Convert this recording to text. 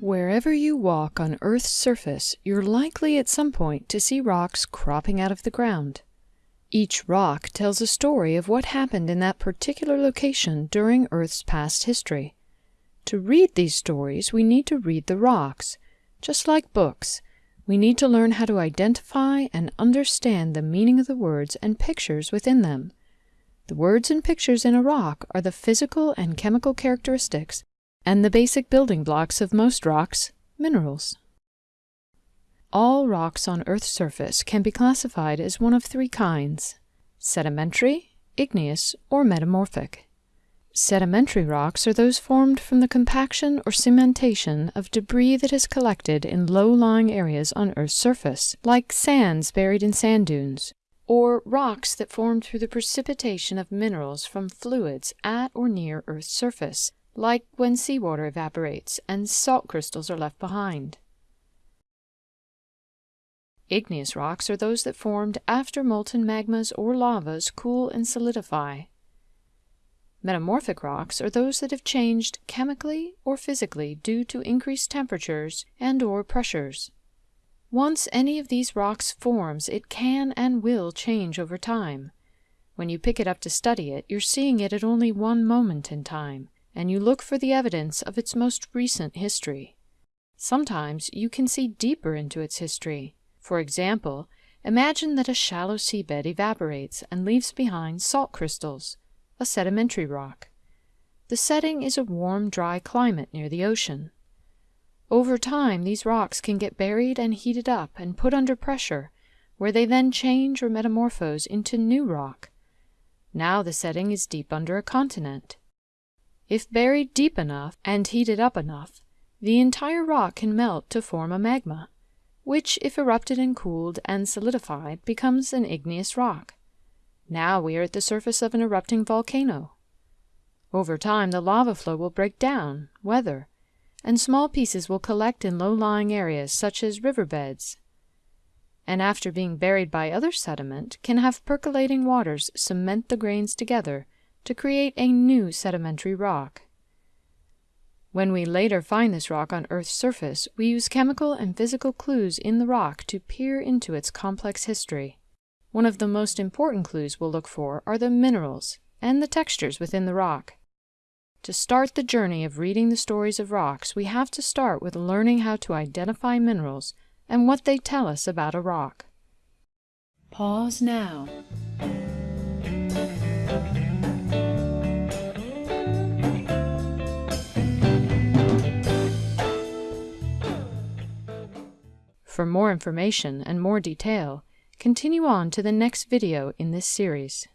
Wherever you walk on Earth's surface, you're likely at some point to see rocks cropping out of the ground. Each rock tells a story of what happened in that particular location during Earth's past history. To read these stories, we need to read the rocks. Just like books, we need to learn how to identify and understand the meaning of the words and pictures within them. The words and pictures in a rock are the physical and chemical characteristics and the basic building blocks of most rocks, minerals. All rocks on Earth's surface can be classified as one of three kinds, sedimentary, igneous, or metamorphic. Sedimentary rocks are those formed from the compaction or cementation of debris that has collected in low-lying areas on Earth's surface, like sands buried in sand dunes, or rocks that formed through the precipitation of minerals from fluids at or near Earth's surface, like when seawater evaporates and salt crystals are left behind. Igneous rocks are those that formed after molten magmas or lavas cool and solidify. Metamorphic rocks are those that have changed chemically or physically due to increased temperatures and or pressures. Once any of these rocks forms, it can and will change over time. When you pick it up to study it, you're seeing it at only one moment in time, and you look for the evidence of its most recent history. Sometimes you can see deeper into its history. For example, imagine that a shallow seabed evaporates and leaves behind salt crystals, a sedimentary rock. The setting is a warm, dry climate near the ocean. Over time, these rocks can get buried and heated up and put under pressure, where they then change or metamorphose into new rock. Now the setting is deep under a continent. If buried deep enough and heated up enough, the entire rock can melt to form a magma, which, if erupted and cooled and solidified, becomes an igneous rock. Now we are at the surface of an erupting volcano. Over time, the lava flow will break down, weather, and small pieces will collect in low-lying areas such as riverbeds, and after being buried by other sediment, can have percolating waters cement the grains together to create a new sedimentary rock. When we later find this rock on Earth's surface, we use chemical and physical clues in the rock to peer into its complex history. One of the most important clues we'll look for are the minerals and the textures within the rock. To start the journey of reading the stories of rocks, we have to start with learning how to identify minerals and what they tell us about a rock. Pause now. For more information and more detail, continue on to the next video in this series.